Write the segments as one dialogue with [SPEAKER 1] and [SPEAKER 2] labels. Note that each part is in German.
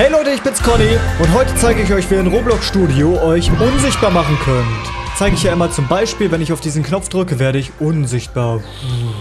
[SPEAKER 1] Hey Leute, ich bin's Conny und heute zeige ich euch, wie ihr in Roblox Studio euch unsichtbar machen könnt zeige ich ja immer zum Beispiel, wenn ich auf diesen Knopf drücke, werde ich unsichtbar.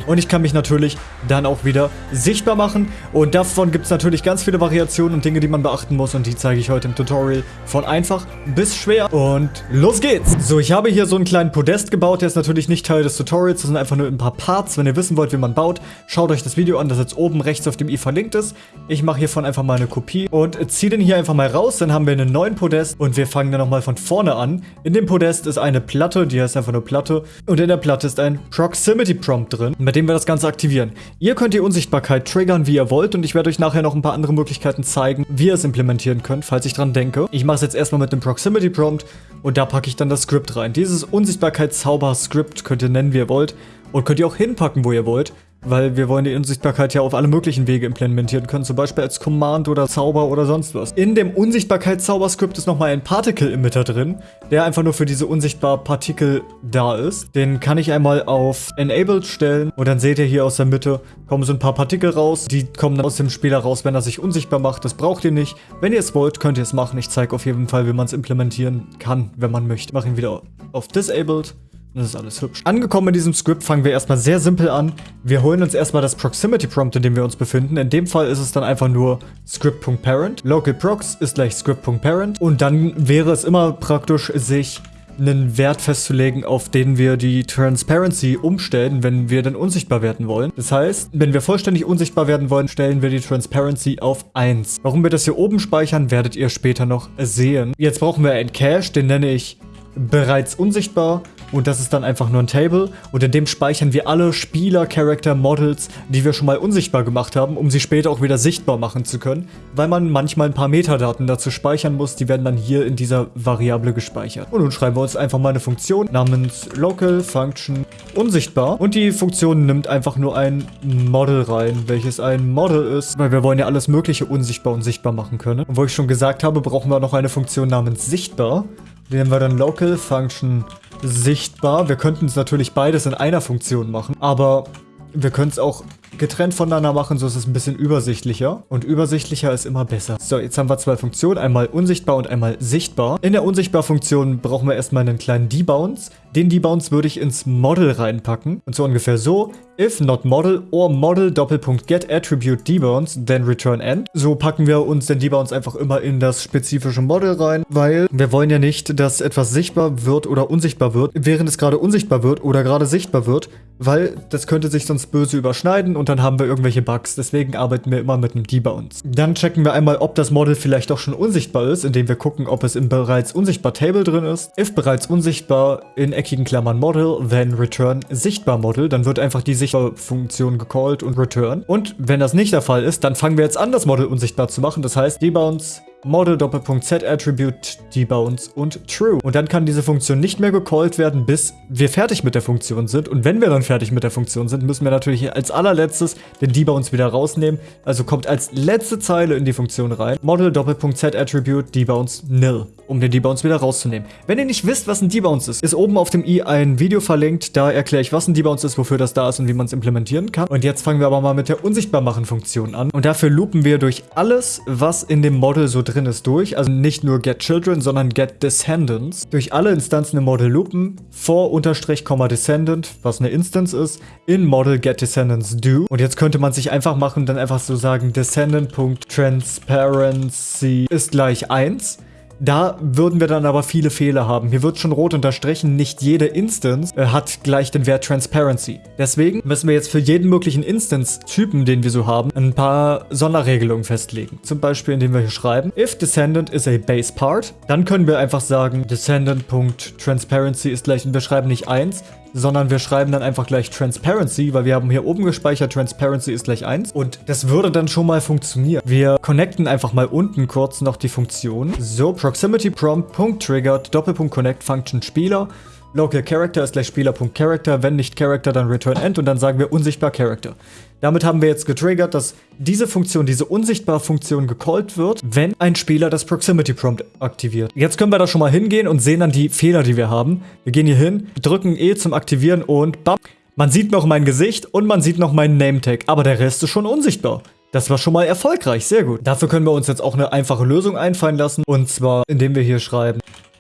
[SPEAKER 1] Und ich kann mich natürlich dann auch wieder sichtbar machen. Und davon gibt es natürlich ganz viele Variationen und Dinge, die man beachten muss. Und die zeige ich heute im Tutorial von einfach bis schwer. Und los geht's! So, ich habe hier so einen kleinen Podest gebaut. Der ist natürlich nicht Teil des Tutorials. Das sind einfach nur ein paar Parts. Wenn ihr wissen wollt, wie man baut, schaut euch das Video an, das jetzt oben rechts auf dem i verlinkt ist. Ich mache hiervon einfach mal eine Kopie und ziehe den hier einfach mal raus. Dann haben wir einen neuen Podest und wir fangen dann nochmal von vorne an. In dem Podest ist eine Platte, die heißt einfach nur Platte. Und in der Platte ist ein Proximity Prompt drin, mit dem wir das Ganze aktivieren. Ihr könnt die Unsichtbarkeit triggern, wie ihr wollt. Und ich werde euch nachher noch ein paar andere Möglichkeiten zeigen, wie ihr es implementieren könnt, falls ich dran denke. Ich mache es jetzt erstmal mit dem Proximity Prompt und da packe ich dann das Script rein. Dieses Unsichtbarkeitszauber-Script könnt ihr nennen, wie ihr wollt. Und könnt ihr auch hinpacken, wo ihr wollt weil wir wollen die Unsichtbarkeit ja auf alle möglichen Wege implementieren können, zum Beispiel als Command oder Zauber oder sonst was. In dem Unsichtbarkeitszauberscript ist nochmal ein Particle-Emitter drin, der einfach nur für diese unsichtbar Partikel da ist. Den kann ich einmal auf Enabled stellen und dann seht ihr hier aus der Mitte kommen so ein paar Partikel raus. Die kommen dann aus dem Spieler raus, wenn er sich unsichtbar macht. Das braucht ihr nicht. Wenn ihr es wollt, könnt ihr es machen. Ich zeige auf jeden Fall, wie man es implementieren kann, wenn man möchte. Ich mache ihn wieder auf Disabled. Das ist alles hübsch. Angekommen in diesem Skript fangen wir erstmal sehr simpel an. Wir holen uns erstmal das Proximity Prompt, in dem wir uns befinden. In dem Fall ist es dann einfach nur script.parent. Local prox ist gleich script.parent. Und dann wäre es immer praktisch, sich einen Wert festzulegen, auf den wir die Transparency umstellen, wenn wir dann unsichtbar werden wollen. Das heißt, wenn wir vollständig unsichtbar werden wollen, stellen wir die Transparency auf 1. Warum wir das hier oben speichern, werdet ihr später noch sehen. Jetzt brauchen wir einen Cache, den nenne ich bereits unsichtbar und das ist dann einfach nur ein Table und in dem speichern wir alle Spieler, Character, Models, die wir schon mal unsichtbar gemacht haben, um sie später auch wieder sichtbar machen zu können, weil man manchmal ein paar Metadaten dazu speichern muss, die werden dann hier in dieser Variable gespeichert. Und nun schreiben wir uns einfach mal eine Funktion namens local function unsichtbar und die Funktion nimmt einfach nur ein Model rein, welches ein Model ist, weil wir wollen ja alles mögliche unsichtbar und sichtbar machen können. Und wo ich schon gesagt habe, brauchen wir noch eine Funktion namens sichtbar. Nennen wir dann local function sichtbar. Wir könnten es natürlich beides in einer Funktion machen, aber wir können es auch getrennt voneinander machen, so ist es ein bisschen übersichtlicher. Und übersichtlicher ist immer besser. So, jetzt haben wir zwei Funktionen, einmal unsichtbar und einmal sichtbar. In der Unsichtbar-Funktion brauchen wir erstmal einen kleinen Debounce. Den Debounce würde ich ins Model reinpacken. Und so ungefähr so. If not model or model Doppelpunkt get attribute debounce, then return end. So packen wir uns den Debounce einfach immer in das spezifische Model rein, weil wir wollen ja nicht, dass etwas sichtbar wird oder unsichtbar wird, während es gerade unsichtbar wird oder gerade sichtbar wird, weil das könnte sich sonst böse überschneiden und dann haben wir irgendwelche Bugs. Deswegen arbeiten wir immer mit einem Debounce. Dann checken wir einmal, ob das Model vielleicht doch schon unsichtbar ist, indem wir gucken, ob es im bereits unsichtbar Table drin ist. If bereits unsichtbar in eckigen Klammern Model, then return sichtbar Model, dann wird einfach die Sichtbar Funktion gecallt und return. Und wenn das nicht der Fall ist, dann fangen wir jetzt an, das Model unsichtbar zu machen. Das heißt, debounce Model Doppelpunkt Set Attribute debounce und true. Und dann kann diese Funktion nicht mehr gecallt werden, bis wir fertig mit der Funktion sind. Und wenn wir dann fertig mit der Funktion sind, müssen wir natürlich als allerletztes den debounce wieder rausnehmen. Also kommt als letzte Zeile in die Funktion rein. Model Doppelpunkt Set Attribute debounce nil, um den debounce wieder rauszunehmen. Wenn ihr nicht wisst, was ein debounce ist, ist oben auf dem i ein Video verlinkt. Da erkläre ich, was ein debounce ist, wofür das da ist und wie man es implementieren kann. Und jetzt fangen wir aber mal mit der Unsichtbarmachen-Funktion an. Und dafür loopen wir durch alles, was in dem Model so drin ist durch, also nicht nur get children, sondern get descendants, durch alle Instanzen im Model loopen, vor unterstrich, descendant, was eine Instance ist, in Model get descendants do. Und jetzt könnte man sich einfach machen, dann einfach so sagen, descendant.transparency ist gleich 1. Da würden wir dann aber viele Fehler haben. Hier wird schon rot unterstrichen, nicht jede Instance äh, hat gleich den Wert Transparency. Deswegen müssen wir jetzt für jeden möglichen Instance-Typen, den wir so haben, ein paar Sonderregelungen festlegen. Zum Beispiel, indem wir hier schreiben, if descendant is a base part, dann können wir einfach sagen, descendant.transparency ist gleich, und wir schreiben nicht 1, sondern wir schreiben dann einfach gleich Transparency, weil wir haben hier oben gespeichert, Transparency ist gleich 1 und das würde dann schon mal funktionieren. Wir connecten einfach mal unten kurz noch die Funktion. So, Proximity Prompt, Punkt Triggered, Doppelpunkt Connect Function Spieler. Local Character ist gleich Spieler.Character, wenn nicht Character, dann Return End und dann sagen wir unsichtbar Character. Damit haben wir jetzt getriggert, dass diese Funktion, diese unsichtbare Funktion gecallt wird, wenn ein Spieler das Proximity Prompt aktiviert. Jetzt können wir da schon mal hingehen und sehen dann die Fehler, die wir haben. Wir gehen hier hin, drücken E zum Aktivieren und bam. Man sieht noch mein Gesicht und man sieht noch meinen Name-Tag, aber der Rest ist schon unsichtbar. Das war schon mal erfolgreich, sehr gut. Dafür können wir uns jetzt auch eine einfache Lösung einfallen lassen. Und zwar, indem wir hier schreiben,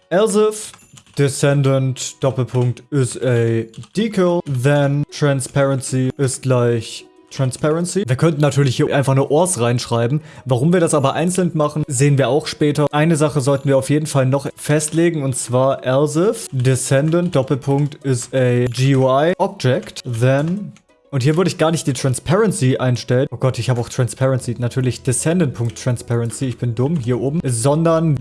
[SPEAKER 1] else if descendant Doppelpunkt is a decal, then transparency ist gleich Transparency. Wir könnten natürlich hier einfach eine ORS reinschreiben. Warum wir das aber einzeln machen, sehen wir auch später. Eine Sache sollten wir auf jeden Fall noch festlegen und zwar else if descendant Doppelpunkt is a GUI object, then und hier würde ich gar nicht die Transparency einstellen. Oh Gott, ich habe auch Transparency. Natürlich Descendant.Transparency. Ich bin dumm. Hier oben. Sondern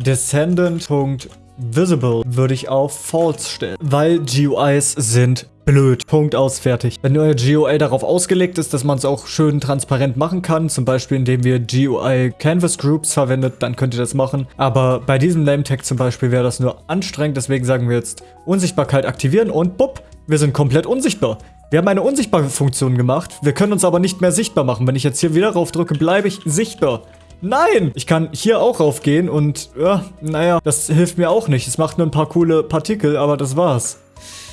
[SPEAKER 1] Descendant.Visible würde ich auf False stellen. Weil GUIs sind blöd. Punkt aus, fertig. Wenn euer GUI darauf ausgelegt ist, dass man es auch schön transparent machen kann, zum Beispiel indem wir GUI Canvas Groups verwendet, dann könnt ihr das machen. Aber bei diesem Name-Tag zum Beispiel wäre das nur anstrengend, deswegen sagen wir jetzt Unsichtbarkeit aktivieren und bupp, wir sind komplett unsichtbar. Wir haben eine unsichtbare Funktion gemacht. Wir können uns aber nicht mehr sichtbar machen. Wenn ich jetzt hier wieder rauf drücke, bleibe ich sichtbar. Nein! Ich kann hier auch raufgehen und, ja, naja, das hilft mir auch nicht. Es macht nur ein paar coole Partikel, aber das war's.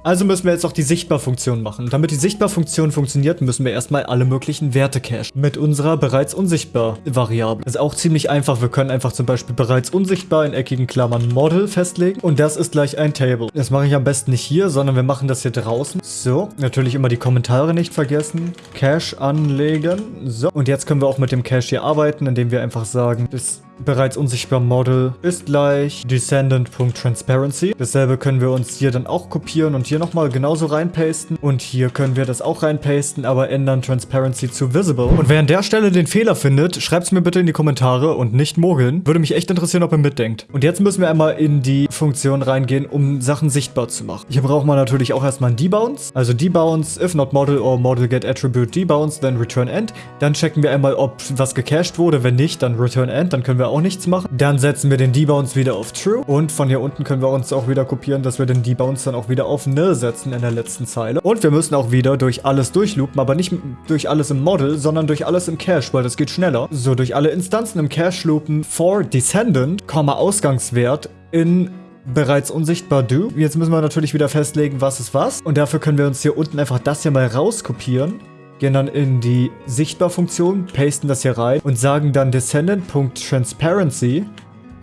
[SPEAKER 1] Also müssen wir jetzt auch die Sichtbarfunktion machen. Damit die Sichtbarfunktion funktioniert, müssen wir erstmal alle möglichen Werte cachen. Mit unserer bereits unsichtbar Variable. Das ist auch ziemlich einfach. Wir können einfach zum Beispiel bereits unsichtbar in eckigen Klammern Model festlegen. Und das ist gleich ein Table. Das mache ich am besten nicht hier, sondern wir machen das hier draußen. So, natürlich immer die Kommentare nicht vergessen. Cache anlegen. So, und jetzt können wir auch mit dem Cache hier arbeiten, indem wir einfach sagen, das bereits unsichtbar Model ist gleich descendant.transparency. Dasselbe können wir uns hier dann auch kopieren und hier nochmal genauso reinpasten. Und hier können wir das auch reinpasten, aber ändern Transparency zu visible. Und wer an der Stelle den Fehler findet, schreibt es mir bitte in die Kommentare und nicht mogeln. Würde mich echt interessieren, ob ihr mitdenkt. Und jetzt müssen wir einmal in die Funktion reingehen, um Sachen sichtbar zu machen. Hier braucht man natürlich auch erstmal einen Debounce. Also Debounce, if not model or model get attribute debounce, then return end. Dann checken wir einmal, ob was gecached wurde. Wenn nicht, dann return end. Dann können wir wir auch nichts machen. Dann setzen wir den Debounce wieder auf True. Und von hier unten können wir uns auch wieder kopieren, dass wir den Debounce dann auch wieder auf Nil setzen in der letzten Zeile. Und wir müssen auch wieder durch alles durchloopen, aber nicht durch alles im Model, sondern durch alles im Cache, weil das geht schneller. So, durch alle Instanzen im Cache loopen for Descendant, Ausgangswert in bereits unsichtbar do. Jetzt müssen wir natürlich wieder festlegen, was ist was. Und dafür können wir uns hier unten einfach das hier mal rauskopieren gehen dann in die Sichtbar-Funktion, pasten das hier rein und sagen dann Descendant.Transparency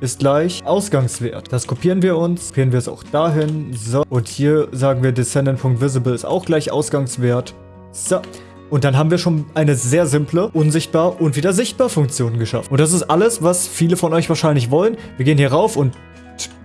[SPEAKER 1] ist gleich Ausgangswert. Das kopieren wir uns, kopieren wir es auch dahin. So, und hier sagen wir Descendant.Visible ist auch gleich Ausgangswert. So. Und dann haben wir schon eine sehr simple, unsichtbar und wieder sichtbar Funktion geschaffen. Und das ist alles, was viele von euch wahrscheinlich wollen. Wir gehen hier rauf und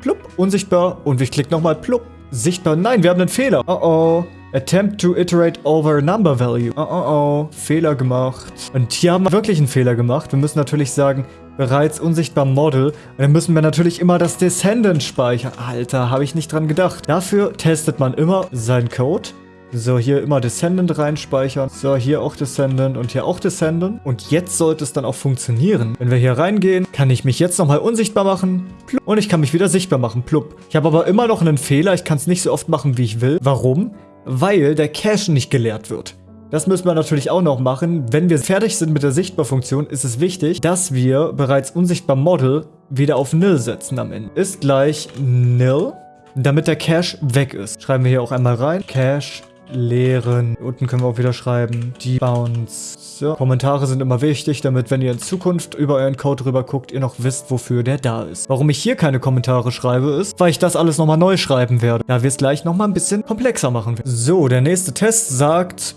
[SPEAKER 1] plupp, unsichtbar. Und ich klicke nochmal plupp, sichtbar. Nein, wir haben einen Fehler. Oh oh. Attempt to iterate over number value. Oh, oh, oh. Fehler gemacht. Und hier haben wir wirklich einen Fehler gemacht. Wir müssen natürlich sagen, bereits unsichtbar Model. Und dann müssen wir natürlich immer das Descendant speichern. Alter, habe ich nicht dran gedacht. Dafür testet man immer seinen Code. So, hier immer Descendant reinspeichern. So, hier auch Descendant und hier auch Descendant. Und jetzt sollte es dann auch funktionieren. Wenn wir hier reingehen, kann ich mich jetzt nochmal unsichtbar machen. Und ich kann mich wieder sichtbar machen. Plupp. Ich habe aber immer noch einen Fehler. Ich kann es nicht so oft machen, wie ich will. Warum? Weil der Cache nicht geleert wird. Das müssen wir natürlich auch noch machen. Wenn wir fertig sind mit der Sichtbarfunktion, ist es wichtig, dass wir bereits unsichtbar Model wieder auf Nil setzen am Ende. Ist gleich Nil, damit der Cache weg ist. Schreiben wir hier auch einmal rein. Cache leeren. Unten können wir auch wieder schreiben. Die Bounce. So. Kommentare sind immer wichtig, damit, wenn ihr in Zukunft über euren Code rüber guckt, ihr noch wisst, wofür der da ist. Warum ich hier keine Kommentare schreibe, ist, weil ich das alles nochmal neu schreiben werde. Da wir es gleich nochmal ein bisschen komplexer machen. So, der nächste Test sagt,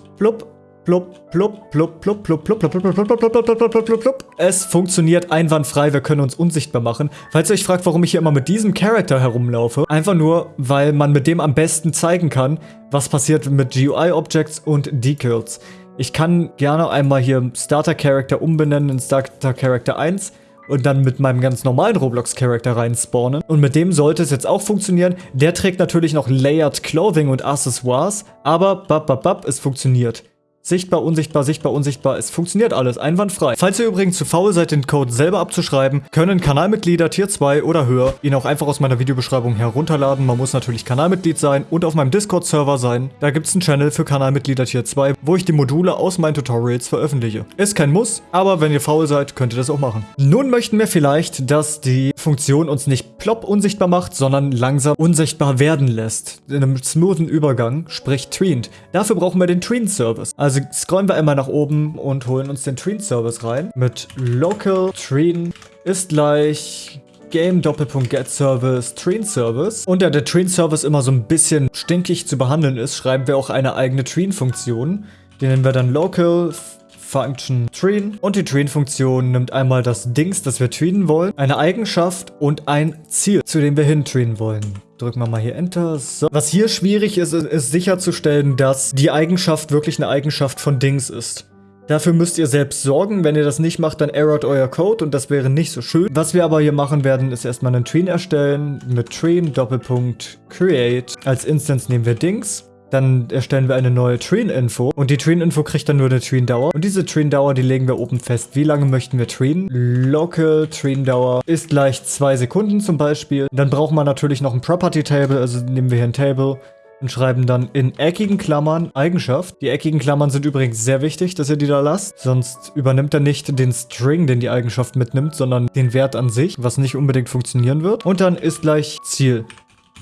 [SPEAKER 1] plupp, Plupp, plupp, plupp, plupp, plupp, plupp, plupp, plupp, plupp, plupp, plupp, plupp, plupp, plupp, plupp. Es funktioniert einwandfrei, wir können uns unsichtbar machen. Falls ihr euch fragt, warum ich hier immer mit diesem Charakter herumlaufe, einfach nur, weil man mit dem am besten zeigen kann, was passiert mit GUI-Objects und Decals. Ich kann gerne einmal hier Starter Character umbenennen in Starter Character 1 und dann mit meinem ganz normalen Roblox-Charakter rein spawnen. Und mit dem sollte es jetzt auch funktionieren. Der trägt natürlich noch Layered Clothing und Accessoires, aber bap, bap, bap, es funktioniert. Sichtbar, unsichtbar, sichtbar, unsichtbar. Es funktioniert alles einwandfrei. Falls ihr übrigens zu faul seid, den Code selber abzuschreiben, können Kanalmitglieder Tier 2 oder höher ihn auch einfach aus meiner Videobeschreibung herunterladen. Man muss natürlich Kanalmitglied sein und auf meinem Discord-Server sein. Da gibt es einen Channel für Kanalmitglieder Tier 2, wo ich die Module aus meinen Tutorials veröffentliche. Ist kein Muss, aber wenn ihr faul seid, könnt ihr das auch machen. Nun möchten wir vielleicht, dass die Funktion uns nicht plopp unsichtbar macht, sondern langsam unsichtbar werden lässt. In einem smoothen Übergang, sprich Tweened. Dafür brauchen wir den Tween-Service. Also Also scrollen wir einmal nach oben und holen uns den Treen-Service rein. Mit local treen ist gleich Game Doppelpunkt Get Service Train Service. Und da der Train Service immer so ein bisschen stinkig zu behandeln ist, schreiben wir auch eine eigene Train Funktion. Die nennen wir dann Local Function Train. Und die Train-Funktion nimmt einmal das Dings, das wir trainen wollen, eine Eigenschaft und ein Ziel, zu dem wir hin trainen wollen. Drücken wir mal hier Enter. So. Was hier schwierig ist, ist sicherzustellen, dass die Eigenschaft wirklich eine Eigenschaft von Dings ist. Dafür müsst ihr selbst sorgen. Wenn ihr das nicht macht, dann errort euer Code und das wäre nicht so schön. Was wir aber hier machen werden, ist erstmal einen Train erstellen mit Train Doppelpunkt Create. Als Instance nehmen wir Dings. Dann erstellen wir eine neue Train-Info und die Train-Info kriegt dann nur eine Train-Dauer. Und diese Train-Dauer, die legen wir oben fest. Wie lange möchten wir trainen? Local Train-Dauer ist gleich zwei Sekunden zum Beispiel. Dann braucht man natürlich noch ein Property-Table, also nehmen wir hier ein Table und schreiben dann in eckigen Klammern Eigenschaft. Die eckigen Klammern sind übrigens sehr wichtig, dass ihr die da lasst. Sonst übernimmt er nicht den String, den die Eigenschaft mitnimmt, sondern den Wert an sich, was nicht unbedingt funktionieren wird. Und dann ist gleich Ziel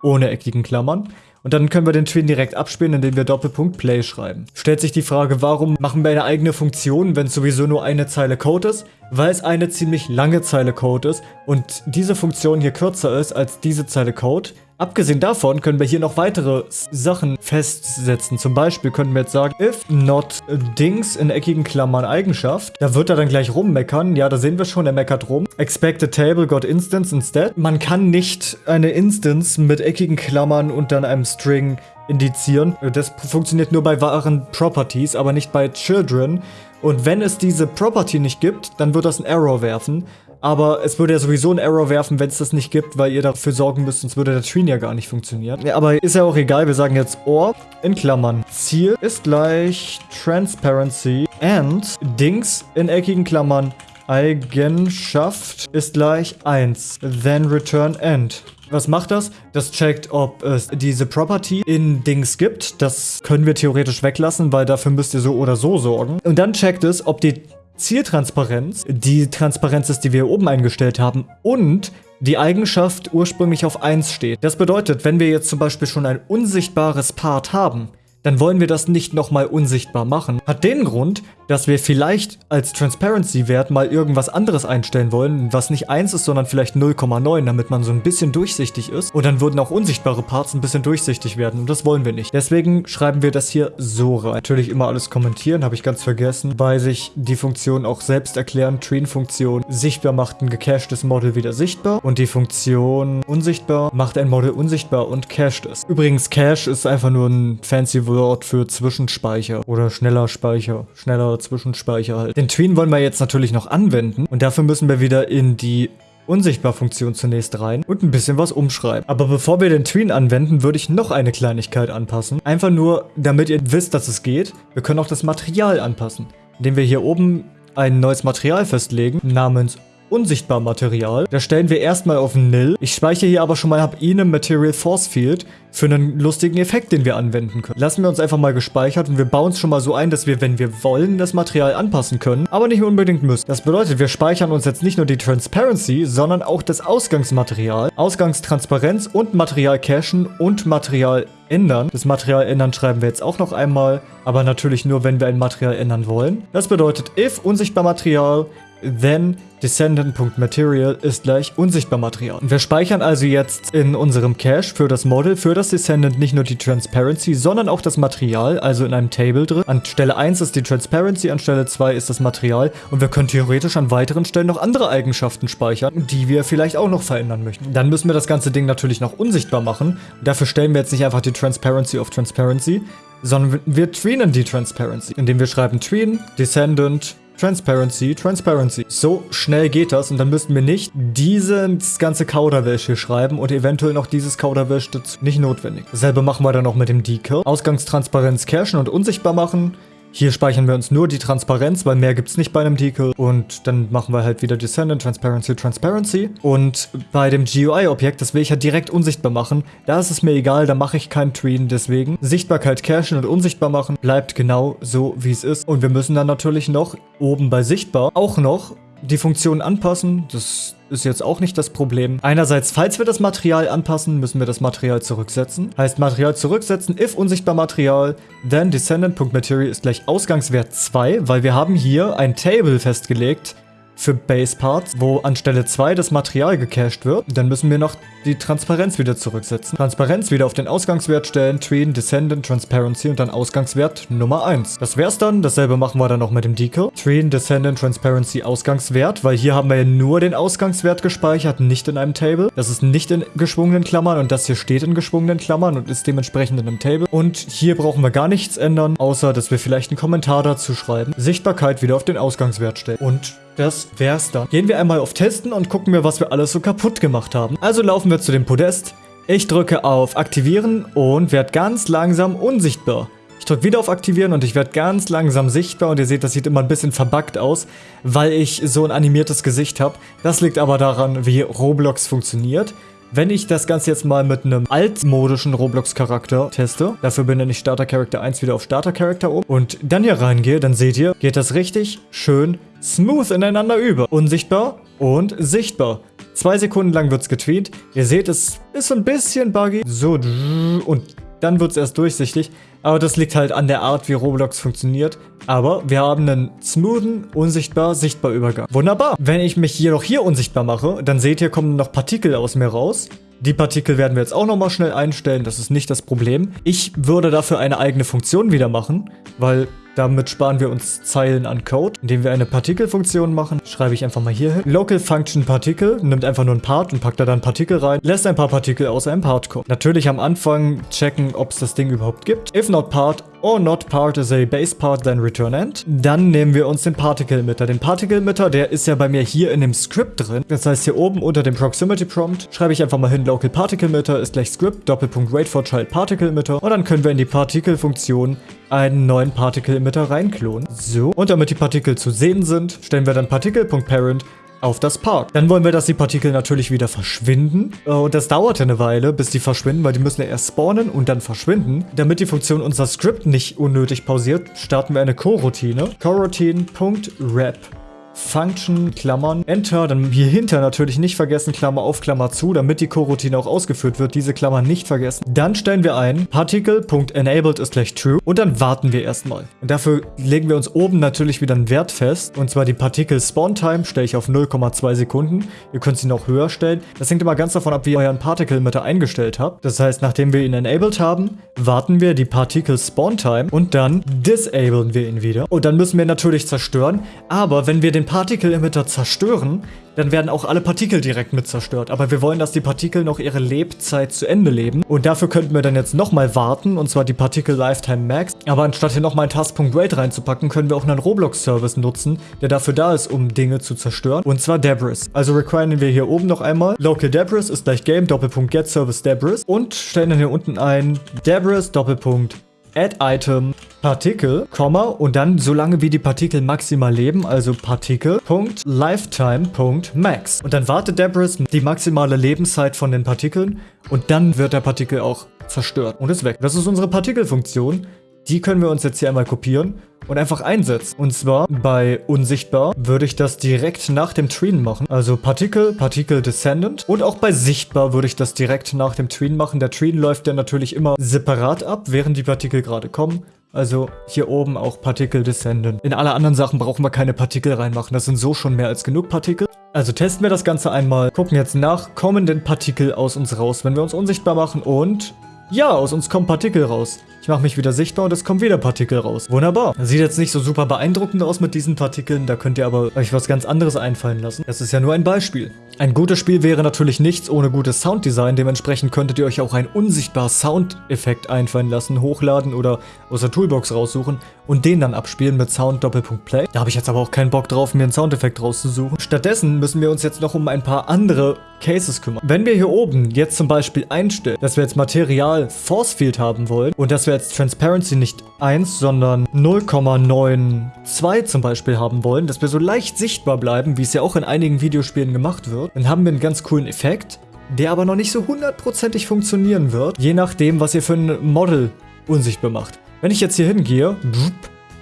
[SPEAKER 1] ohne eckigen Klammern. Und dann können wir den Twin direkt abspielen, indem wir Doppelpunkt Play schreiben. Stellt sich die Frage, warum machen wir eine eigene Funktion, wenn es sowieso nur eine Zeile Code ist? Weil es eine ziemlich lange Zeile Code ist und diese Funktion hier kürzer ist als diese Zeile Code. Abgesehen davon können wir hier noch weitere Sachen festsetzen. Zum Beispiel können wir jetzt sagen, if not Dings in eckigen Klammern Eigenschaft. Da wird er dann gleich rummeckern. Ja, da sehen wir schon, er meckert rum. Expected table got instance instead. Man kann nicht eine Instance mit eckigen Klammern und dann einem String indizieren. Das funktioniert nur bei wahren Properties, aber nicht bei Children. Und wenn es diese Property nicht gibt, dann wird das ein Error werfen. Aber es würde ja sowieso einen Error werfen, wenn es das nicht gibt, weil ihr dafür sorgen müsst, sonst würde der Tree ja gar nicht funktionieren. Ja, aber ist ja auch egal, wir sagen jetzt OR in Klammern. Ziel ist gleich Transparency and Dings in eckigen Klammern Eigenschaft ist gleich 1. Then return end. Was macht das? Das checkt, ob es diese Property in Dings gibt. Das können wir theoretisch weglassen, weil dafür müsst ihr so oder so sorgen. Und dann checkt es, ob die Zieltransparenz, die Transparenz ist, die wir oben eingestellt haben und die Eigenschaft ursprünglich auf 1 steht. Das bedeutet, wenn wir jetzt zum Beispiel schon ein unsichtbares Part haben, dann wollen wir das nicht nochmal unsichtbar machen. Hat den Grund, dass wir vielleicht als Transparency-Wert mal irgendwas anderes einstellen wollen, was nicht 1 ist, sondern vielleicht 0,9, damit man so ein bisschen durchsichtig ist. Und dann würden auch unsichtbare Parts ein bisschen durchsichtig werden und das wollen wir nicht. Deswegen schreiben wir das hier so rein. Natürlich immer alles kommentieren, habe ich ganz vergessen, weil sich die Funktion auch selbst erklären. Train-Funktion sichtbar macht ein gecachtes Model wieder sichtbar und die Funktion unsichtbar macht ein Model unsichtbar und cached es. Übrigens, Cache ist einfach nur ein fancy Wort für Zwischenspeicher oder schneller Speicher, schneller Zwischenspeicher halt. Den Tween wollen wir jetzt natürlich noch anwenden und dafür müssen wir wieder in die Unsichtbar-Funktion zunächst rein und ein bisschen was umschreiben. Aber bevor wir den Tween anwenden, würde ich noch eine Kleinigkeit anpassen. Einfach nur, damit ihr wisst, dass es geht. Wir können auch das Material anpassen, indem wir hier oben ein neues Material festlegen namens unsichtbar Material. Da stellen wir erstmal auf Nil. Ich speichere hier aber schon mal hab Ihnen Material Force Field für einen lustigen Effekt, den wir anwenden können. Lassen wir uns einfach mal gespeichert und wir bauen es schon mal so ein, dass wir, wenn wir wollen, das Material anpassen können, aber nicht unbedingt müssen. Das bedeutet, wir speichern uns jetzt nicht nur die Transparency, sondern auch das Ausgangsmaterial, Ausgangstransparenz und Material cachen und Material ändern. Das Material ändern schreiben wir jetzt auch noch einmal, aber natürlich nur, wenn wir ein Material ändern wollen. Das bedeutet, if unsichtbar Material then Descendant.Material ist gleich unsichtbar Material. Wir speichern also jetzt in unserem Cache für das Model, für das Descendant nicht nur die Transparency, sondern auch das Material, also in einem Table drin. An Stelle 1 ist die Transparency, an Stelle 2 ist das Material und wir können theoretisch an weiteren Stellen noch andere Eigenschaften speichern, die wir vielleicht auch noch verändern möchten. Dann müssen wir das ganze Ding natürlich noch unsichtbar machen. Dafür stellen wir jetzt nicht einfach die Transparency auf Transparency, sondern wir treenen die Transparency, indem wir schreiben treen, Descendant, Transparency, Transparency. So schnell geht das und dann müssten wir nicht dieses ganze Kauderwelsch hier schreiben und eventuell noch dieses Kauderwelsch dazu. Nicht notwendig. Dasselbe machen wir dann noch mit dem Decal. Ausgangstransparenz cachen und unsichtbar machen. Hier speichern wir uns nur die Transparenz, weil mehr gibt es nicht bei einem Decal. Und dann machen wir halt wieder Descendant, Transparency, Transparency. Und bei dem GUI-Objekt, das will ich ja direkt unsichtbar machen. Da ist es mir egal, da mache ich keinen Tween. Deswegen Sichtbarkeit cachen und unsichtbar machen bleibt genau so, wie es ist. Und wir müssen dann natürlich noch oben bei sichtbar auch noch die Funktion anpassen. Das ist jetzt auch nicht das Problem. Einerseits, falls wir das Material anpassen, müssen wir das Material zurücksetzen. Heißt Material zurücksetzen, if unsichtbar Material, then descendant.material ist gleich Ausgangswert 2, weil wir haben hier ein Table festgelegt, für Base Parts, wo anstelle 2 das Material gecached wird. Dann müssen wir noch die Transparenz wieder zurücksetzen. Transparenz wieder auf den Ausgangswert stellen, Tween, Descendant, Transparency und dann Ausgangswert Nummer 1. Das wär's dann. Dasselbe machen wir dann noch mit dem Decal. Tween, Descendant, Transparency, Ausgangswert, weil hier haben wir ja nur den Ausgangswert gespeichert, nicht in einem Table. Das ist nicht in geschwungenen Klammern und das hier steht in geschwungenen Klammern und ist dementsprechend in einem Table. Und hier brauchen wir gar nichts ändern, außer dass wir vielleicht einen Kommentar dazu schreiben. Sichtbarkeit wieder auf den Ausgangswert stellen. Und das wär's dann. Gehen wir einmal auf Testen und gucken wir, was wir alles so kaputt gemacht haben. Also laufen wir zu dem Podest. Ich drücke auf Aktivieren und werde ganz langsam unsichtbar. Ich drücke wieder auf Aktivieren und ich werde ganz langsam sichtbar und ihr seht, das sieht immer ein bisschen verbuggt aus, weil ich so ein animiertes Gesicht habe. Das liegt aber daran, wie Roblox funktioniert. Wenn ich das Ganze jetzt mal mit einem altmodischen Roblox-Charakter teste, dafür benenne ich Starter Character 1 wieder auf Starter Character um und dann hier reingehe, dann seht ihr, geht das richtig schön smooth ineinander über. Unsichtbar und sichtbar. Zwei Sekunden lang wird es getweet. Ihr seht, es ist so ein bisschen buggy. So, und dann wird es erst durchsichtig. Aber das liegt halt an der Art, wie Roblox funktioniert. Aber wir haben einen smoothen, unsichtbar, sichtbar Übergang. Wunderbar. Wenn ich mich jedoch hier unsichtbar mache, dann seht ihr, kommen noch Partikel aus mir raus. Die Partikel werden wir jetzt auch nochmal schnell einstellen, das ist nicht das Problem. Ich würde dafür eine eigene Funktion wieder machen, weil damit sparen wir uns Zeilen an Code. Indem wir eine Partikelfunktion machen, schreibe ich einfach mal hier hin. Local Function Particle nimmt einfach nur ein Part und packt da dann Partikel rein, lässt ein paar Partikel aus einem Part kommen. Natürlich am Anfang checken, ob es das Ding überhaupt gibt. If not part or not part is a base part, then return end. Dann nehmen wir uns den Particle Emitter. Den Particle Emitter, der ist ja bei mir hier in dem Script drin. Das heißt, hier oben unter dem Proximity Prompt schreibe ich einfach mal hin, Local Particle Emitter ist gleich Script, Doppelpunkt Wait for Child Particle Emitter. Und dann können wir in die Partikelfunktion einen neuen Particle Emitter reinklonen. So, und damit die Partikel zu sehen sind, stellen wir dann Particle.parent auf das Part. Dann wollen wir, dass die Partikel natürlich wieder verschwinden. Äh, und das dauert eine Weile, bis die verschwinden, weil die müssen ja erst spawnen und dann verschwinden. Damit die Funktion unser Skript nicht unnötig pausiert, starten wir eine Coroutine. Coroutine.wrap Function, Klammern, Enter, dann hier hinter natürlich nicht vergessen, Klammer auf, Klammer zu, damit die Coroutine auch ausgeführt wird, diese Klammern nicht vergessen. Dann stellen wir ein, Particle.enabled ist gleich true und dann warten wir erstmal. Und dafür legen wir uns oben natürlich wieder einen Wert fest, und zwar die Particle Spawn Time stelle ich auf 0,2 Sekunden. Ihr könnt sie noch höher stellen. Das hängt immer ganz davon ab, wie ihr euren Particle Emitter eingestellt habt. Das heißt, nachdem wir ihn enabled haben, warten wir die Particle Spawn Time und dann disablen wir ihn wieder. Und dann müssen wir natürlich zerstören, aber wenn wir den Partikel-Emitter zerstören, dann werden auch alle Partikel direkt mit zerstört. Aber wir wollen, dass die Partikel noch ihre Lebzeit zu Ende leben. Und dafür könnten wir dann jetzt nochmal warten, und zwar die Partikel Lifetime Max. Aber anstatt hier nochmal einen Task.Wait reinzupacken, können wir auch einen Roblox-Service nutzen, der dafür da ist, um Dinge zu zerstören. Und zwar Debris. Also requiren wir hier oben noch einmal. Local Debris ist gleich Game, Doppelpunkt Get Service Debris. Und stellen dann hier unten ein Debris, Doppelpunkt Add Item Partikel, Komma und dann so lange wie die Partikel maximal leben, also Partikel.lifetime.max. Und dann wartet Debris die maximale Lebenszeit von den Partikeln und dann wird der Partikel auch zerstört und ist weg. Das ist unsere Partikelfunktion. Die können wir uns jetzt hier einmal kopieren und einfach einsetzen. Und zwar bei unsichtbar würde ich das direkt nach dem Tween machen. Also Partikel, Partikel Descendant. Und auch bei sichtbar würde ich das direkt nach dem Tween machen. Der Tween läuft ja natürlich immer separat ab, während die Partikel gerade kommen. Also hier oben auch Partikel Descendant. In alle anderen Sachen brauchen wir keine Partikel reinmachen. Das sind so schon mehr als genug Partikel. Also testen wir das Ganze einmal. Gucken jetzt nach, kommen denn Partikel aus uns raus, wenn wir uns unsichtbar machen und ja, aus uns kommen Partikel raus. Ich mache mich wieder sichtbar und es kommen wieder Partikel raus. Wunderbar. Sieht jetzt nicht so super beeindruckend aus mit diesen Partikeln, da könnt ihr aber euch was ganz anderes einfallen lassen. Das ist ja nur ein Beispiel. Ein gutes Spiel wäre natürlich nichts ohne gutes Sounddesign, dementsprechend könntet ihr euch auch einen unsichtbar Soundeffekt einfallen lassen, hochladen oder aus der Toolbox raussuchen und den dann abspielen mit Sound Doppelpunkt Play. Da habe ich jetzt aber auch keinen Bock drauf, mir einen Soundeffekt rauszusuchen. Stattdessen müssen wir uns jetzt noch um ein paar andere Cases kümmern. Wenn wir hier oben jetzt zum Beispiel einstellen, dass wir jetzt Material Force Field haben wollen und dass wir jetzt Transparency nicht 1, sondern 0,92 zum Beispiel haben wollen, dass wir so leicht sichtbar bleiben, wie es ja auch in einigen Videospielen gemacht wird, dann haben wir einen ganz coolen Effekt, der aber noch nicht so hundertprozentig funktionieren wird, je nachdem, was ihr für ein Model unsichtbar macht. Wenn ich jetzt hier hingehe,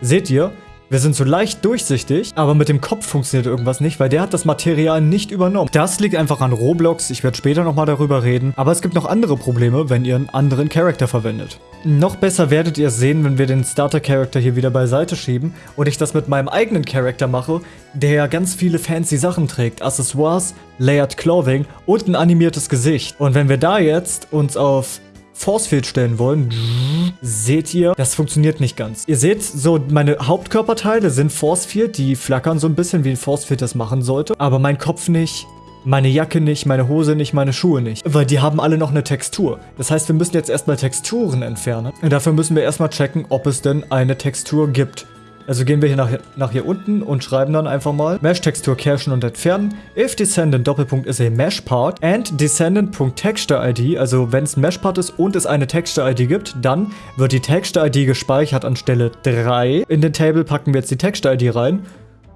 [SPEAKER 1] seht ihr, Wir sind so leicht durchsichtig, aber mit dem Kopf funktioniert irgendwas nicht, weil der hat das Material nicht übernommen. Das liegt einfach an Roblox, ich werde später nochmal darüber reden, aber es gibt noch andere Probleme, wenn ihr einen anderen Charakter verwendet. Noch besser werdet ihr es sehen, wenn wir den Starter-Charakter hier wieder beiseite schieben und ich das mit meinem eigenen Charakter mache, der ganz viele fancy Sachen trägt, Accessoires, Layered Clothing und ein animiertes Gesicht. Und wenn wir da jetzt uns auf Forcefield stellen wollen, seht ihr, das funktioniert nicht ganz. Ihr seht, so meine Hauptkörperteile sind Forcefield, die flackern so ein bisschen, wie ein Forcefield das machen sollte, aber mein Kopf nicht, meine Jacke nicht, meine Hose nicht, meine Schuhe nicht. Weil die haben alle noch eine Textur. Das heißt, wir müssen jetzt erstmal Texturen entfernen. Und dafür müssen wir erstmal checken, ob es denn eine Textur gibt. Also gehen wir hier nach, nach hier unten und schreiben dann einfach mal Mesh-Textur cachen und entfernen. If Descendant Doppelpunkt is a Mesh Part and Descendant.Texture ID, also wenn es ein Mesh Part ist und es eine Texture ID gibt, dann wird die Texture ID gespeichert an Stelle 3. In den Table packen wir jetzt die Texture ID rein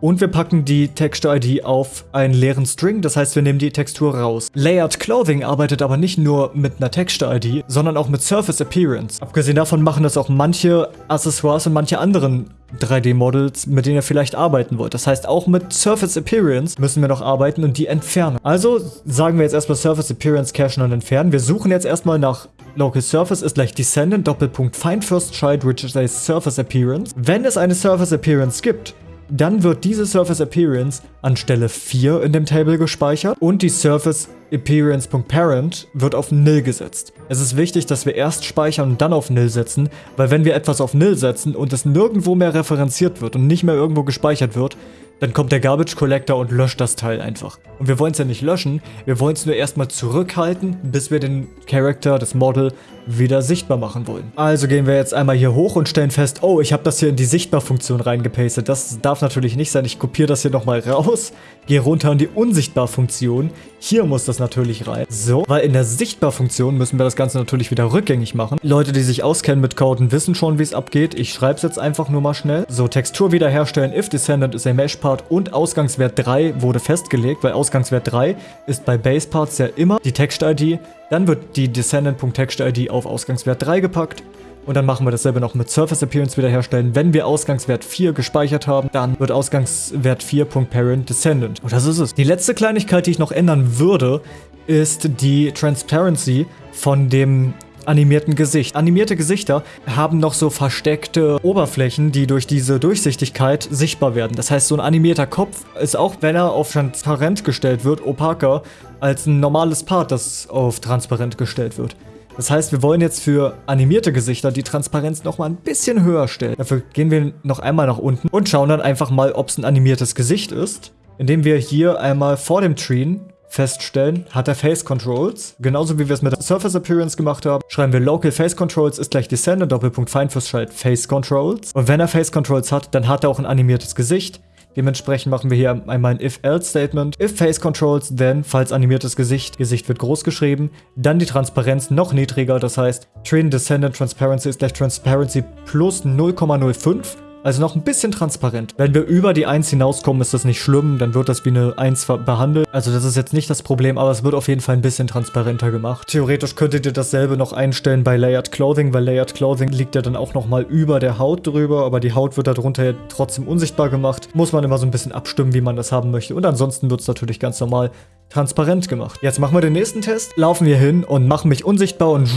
[SPEAKER 1] und wir packen die Texture-ID auf einen leeren String, das heißt, wir nehmen die Textur raus. Layered Clothing arbeitet aber nicht nur mit einer Texture-ID, sondern auch mit Surface Appearance. Abgesehen davon machen das auch manche Accessoires und manche anderen 3D-Models, mit denen ihr vielleicht arbeiten wollt. Das heißt, auch mit Surface Appearance müssen wir noch arbeiten und die entfernen. Also sagen wir jetzt erstmal Surface Appearance cachen und entfernen. Wir suchen jetzt erstmal nach Local Surface ist gleich Descendant Doppelpunkt Find First Child, which is a Surface Appearance. Wenn es eine Surface Appearance gibt, dann wird diese Surface Appearance an Stelle 4 in dem Table gespeichert und die Surface Appearance.parent wird auf Nil gesetzt. Es ist wichtig, dass wir erst speichern und dann auf Nil setzen, weil wenn wir etwas auf Nil setzen und es nirgendwo mehr referenziert wird und nicht mehr irgendwo gespeichert wird, dann kommt der Garbage Collector und löscht das Teil einfach. Und wir wollen es ja nicht löschen, wir wollen es nur erstmal zurückhalten, bis wir den Charakter, das Model, wieder sichtbar machen wollen. Also gehen wir jetzt einmal hier hoch und stellen fest, oh, ich habe das hier in die Sichtbar-Funktion reingepastet. Das darf natürlich nicht sein. Ich kopiere das hier nochmal raus, gehe runter in die Unsichtbar-Funktion. Hier muss das natürlich rein. So, weil in der Sichtbar-Funktion müssen wir das Ganze natürlich wieder rückgängig machen. Leute, die sich auskennen mit Coden, wissen schon, wie es abgeht. Ich schreibe es jetzt einfach nur mal schnell. So, Textur wiederherstellen, if Descendant ist a Mesh Part und Ausgangswert 3 wurde festgelegt, weil Ausgangswert 3 ist bei Base Parts ja immer die Text-ID. Dann wird die Descendant.TextID auf Ausgangswert 3 gepackt. Und dann machen wir dasselbe noch mit Surface Appearance wiederherstellen. Wenn wir Ausgangswert 4 gespeichert haben, dann wird Ausgangswert 4.Parent Descendant. Und das ist es. Die letzte Kleinigkeit, die ich noch ändern würde, ist die Transparency von dem animierten Gesicht. Animierte Gesichter haben noch so versteckte Oberflächen, die durch diese Durchsichtigkeit sichtbar werden. Das heißt, so ein animierter Kopf ist auch, wenn er auf transparent gestellt wird, opaker als ein normales Part, das auf transparent gestellt wird. Das heißt, wir wollen jetzt für animierte Gesichter die Transparenz nochmal ein bisschen höher stellen. Dafür gehen wir noch einmal nach unten und schauen dann einfach mal, ob es ein animiertes Gesicht ist, indem wir hier einmal vor dem Treen feststellen, hat er Face Controls. Genauso wie wir es mit der Surface Appearance gemacht haben, schreiben wir Local Face Controls ist gleich Descendant, Doppelpunkt Child Face Controls. Und wenn er Face Controls hat, dann hat er auch ein animiertes Gesicht. Dementsprechend machen wir hier einmal ein If-Else-Statement. If Face Controls, then, falls animiertes Gesicht, Gesicht wird groß geschrieben, dann die Transparenz noch niedriger, das heißt Train Descendant Transparency ist gleich Transparency plus 0,05 also noch ein bisschen transparent. Wenn wir über die 1 hinauskommen, ist das nicht schlimm, dann wird das wie eine 1 behandelt. Also das ist jetzt nicht das Problem, aber es wird auf jeden Fall ein bisschen transparenter gemacht. Theoretisch könntet ihr dasselbe noch einstellen bei Layered Clothing, weil Layered Clothing liegt ja dann auch nochmal über der Haut drüber, aber die Haut wird darunter ja trotzdem unsichtbar gemacht. Muss man immer so ein bisschen abstimmen, wie man das haben möchte. Und ansonsten wird es natürlich ganz normal transparent gemacht. Jetzt machen wir den nächsten Test, laufen wir hin und machen mich unsichtbar und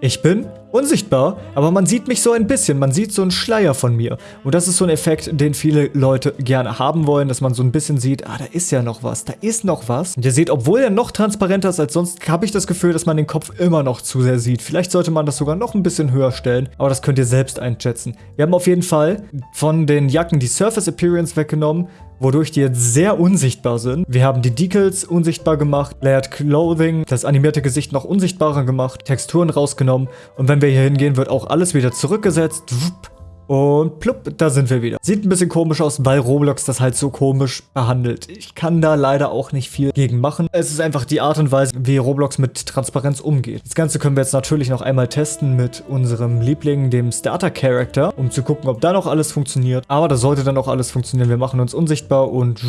[SPEAKER 1] ich bin unsichtbar, aber man sieht mich so ein bisschen, man sieht so einen Schleier von mir. Und das ist so ein Effekt, den viele Leute gerne haben wollen, dass man so ein bisschen sieht, ah, da ist ja noch was, da ist noch was. Und ihr seht, obwohl er noch transparenter ist als sonst, habe ich das Gefühl, dass man den Kopf immer noch zu sehr sieht. Vielleicht sollte man das sogar noch ein bisschen höher stellen, aber das könnt ihr selbst einschätzen. Wir haben auf jeden Fall von den Jacken die Surface Appearance weggenommen, wodurch die jetzt sehr unsichtbar sind. Wir haben die Decals unsichtbar gemacht, Layered Clothing, das animierte Gesicht noch unsichtbarer gemacht, Texturen rausgenommen und wenn wir hier hingehen, wird auch alles wieder zurückgesetzt. Wupp. Und plupp, da sind wir wieder. Sieht ein bisschen komisch aus, weil Roblox das halt so komisch behandelt. Ich kann da leider auch nicht viel gegen machen. Es ist einfach die Art und Weise, wie Roblox mit Transparenz umgeht. Das Ganze können wir jetzt natürlich noch einmal testen mit unserem Liebling, dem Starter-Character, um zu gucken, ob da noch alles funktioniert. Aber da sollte dann auch alles funktionieren. Wir machen uns unsichtbar und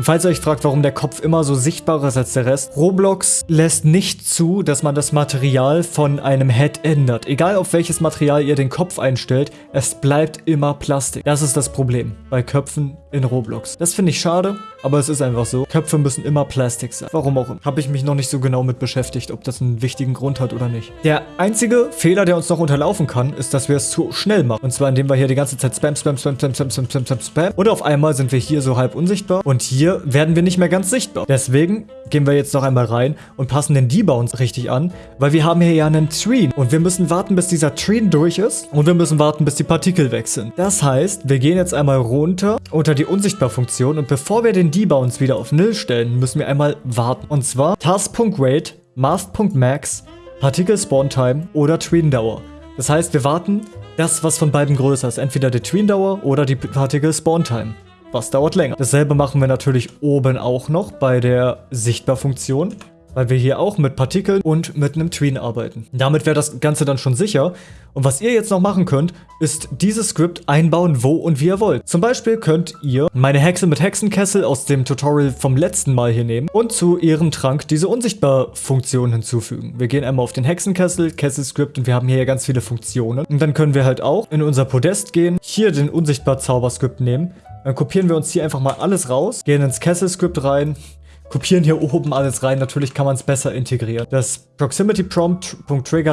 [SPEAKER 1] Und falls ihr euch fragt, warum der Kopf immer so sichtbarer ist als der Rest, Roblox lässt nicht zu, dass man das Material von einem Head ändert. Egal auf welches Material ihr den Kopf einstellt, es bleibt immer Plastik. Das ist das Problem bei Köpfen in Roblox. Das finde ich schade, aber es ist einfach so. Köpfe müssen immer Plastik sein. Warum auch immer. Habe ich mich noch nicht so genau mit beschäftigt, ob das einen wichtigen Grund hat oder nicht. Der einzige Fehler, der uns noch unterlaufen kann, ist, dass wir es zu schnell machen. Und zwar, indem wir hier die ganze Zeit Spam, Spam, Spam, Spam, Spam, Spam, Spam, Spam, Spam. Und auf einmal sind wir hier so halb unsichtbar. Und hier werden wir nicht mehr ganz sichtbar. Deswegen gehen wir jetzt noch einmal rein und passen den Debounce richtig an, weil wir haben hier ja einen Treen. Und wir müssen warten, bis dieser Treen durch ist. Und wir müssen warten, bis die Partikel weg sind. Das heißt, wir gehen jetzt einmal runter unter die Unsichtbar-Funktion. Und bevor wir den Debounce wieder auf Null stellen, müssen wir einmal warten. Und zwar task.wait, mask.max, Partikel Spawn Time oder Treen Dauer. Das heißt, wir warten das, was von beiden größer ist. Entweder die Tween Dauer oder die Particle Spawn Time. Was dauert länger? Dasselbe machen wir natürlich oben auch noch bei der Sichtbar-Funktion weil wir hier auch mit Partikeln und mit einem Tween arbeiten. Damit wäre das Ganze dann schon sicher. Und was ihr jetzt noch machen könnt, ist dieses Skript einbauen, wo und wie ihr wollt. Zum Beispiel könnt ihr meine Hexe mit Hexenkessel aus dem Tutorial vom letzten Mal hier nehmen und zu ihrem Trank diese Unsichtbar-Funktion hinzufügen. Wir gehen einmal auf den Hexenkessel, Kessel-Skript und wir haben hier ja ganz viele Funktionen. Und dann können wir halt auch in unser Podest gehen, hier den Unsichtbar-Zauberskript nehmen, dann kopieren wir uns hier einfach mal alles raus, gehen ins Kessel-Skript rein, kopieren hier oben alles rein. Natürlich kann man es besser integrieren. Das Proximity Prompt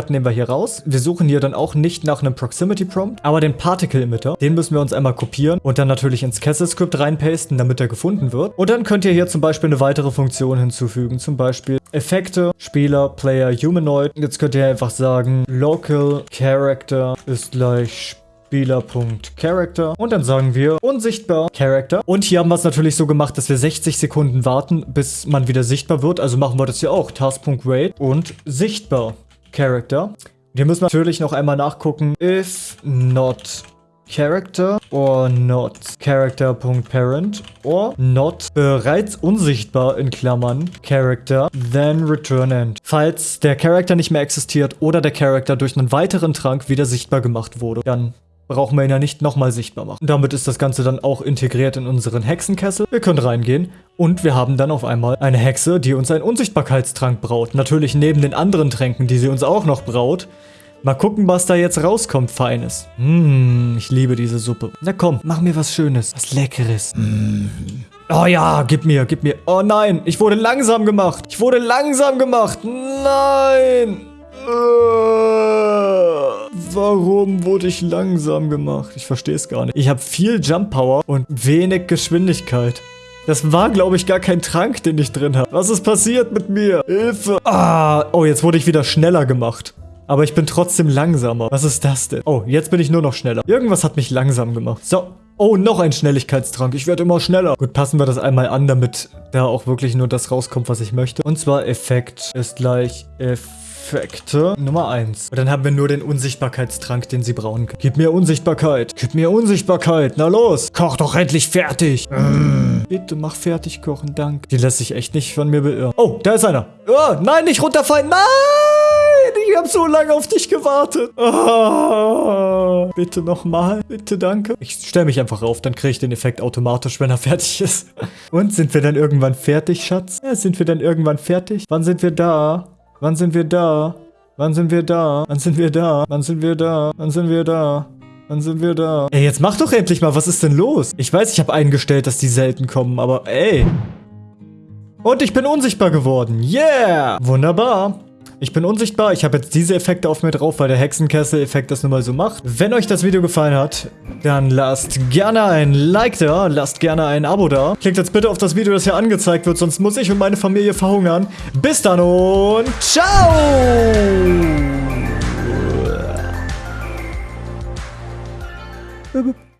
[SPEAKER 1] nehmen wir hier raus. Wir suchen hier dann auch nicht nach einem Proximity Prompt, aber den Particle Emitter, den müssen wir uns einmal kopieren und dann natürlich ins Kessel Script reinpasten, damit er gefunden wird. Und dann könnt ihr hier zum Beispiel eine weitere Funktion hinzufügen, zum Beispiel Effekte, Spieler, Player, Humanoid. Jetzt könnt ihr einfach sagen, Local Character ist gleich Spieler. Spieler.Character und dann sagen wir unsichtbar Character. Und hier haben wir es natürlich so gemacht, dass wir 60 Sekunden warten, bis man wieder sichtbar wird. Also machen wir das hier auch. Task.wait und sichtbar Character. Wir müssen natürlich noch einmal nachgucken. If not Character or not Character.parent or not bereits unsichtbar in Klammern Character then return end. Falls der Character nicht mehr existiert oder der Character durch einen weiteren Trank wieder sichtbar gemacht wurde, dann brauchen wir ihn ja nicht nochmal sichtbar machen. Damit ist das Ganze dann auch integriert in unseren Hexenkessel. Wir können reingehen und wir haben dann auf einmal eine Hexe, die uns einen Unsichtbarkeitstrank braut. Natürlich neben den anderen Tränken, die sie uns auch noch braut. Mal gucken, was da jetzt rauskommt, Feines. Mmh, ich liebe diese Suppe. Na komm, mach mir was Schönes, was Leckeres. Mmh. Oh ja, gib mir, gib mir. Oh nein, ich wurde langsam gemacht. Ich wurde langsam gemacht. Nein. Warum wurde ich langsam gemacht? Ich verstehe es gar nicht. Ich habe viel Jump Power und wenig Geschwindigkeit. Das war, glaube ich, gar kein Trank, den ich drin habe. Was ist passiert mit mir? Hilfe. Ah, oh, jetzt wurde ich wieder schneller gemacht. Aber ich bin trotzdem langsamer. Was ist das denn? Oh, jetzt bin ich nur noch schneller. Irgendwas hat mich langsam gemacht. So. Oh, noch ein Schnelligkeitstrank. Ich werde immer schneller. Gut, passen wir das einmal an, damit da auch wirklich nur das rauskommt, was ich möchte. Und zwar Effekt ist gleich Effekt. Effekte Nummer 1. Und dann haben wir nur den Unsichtbarkeitstrank, den sie brauchen können. Gib mir Unsichtbarkeit. Gib mir Unsichtbarkeit. Na los. Koch doch endlich fertig. Mm. Bitte mach fertig kochen, danke. Die lässt sich echt nicht von mir beirren. Oh, da ist einer. Oh, nein, nicht runterfallen. Nein! Ich habe so lange auf dich gewartet. Oh, bitte nochmal. Bitte, danke. Ich stelle mich einfach auf, dann kriege ich den Effekt automatisch, wenn er fertig ist. Und sind wir dann irgendwann fertig, Schatz? Ja, sind wir dann irgendwann fertig? Wann sind wir da? Wann sind wir da? Wann sind wir da? Wann sind wir da? Wann sind wir da? Wann sind wir da? Wann sind wir da? Ey, jetzt mach doch endlich mal, was ist denn los? Ich weiß, ich habe eingestellt, dass die selten kommen, aber ey. Und ich bin unsichtbar geworden. Yeah! Wunderbar. Ich bin unsichtbar, ich habe jetzt diese Effekte auf mir drauf, weil der Hexenkessel-Effekt das nun mal so macht. Wenn euch das Video gefallen hat, dann lasst gerne ein Like da, lasst gerne ein Abo da. Klickt jetzt bitte auf das Video, das hier angezeigt wird, sonst muss ich und meine Familie verhungern. Bis dann und ciao!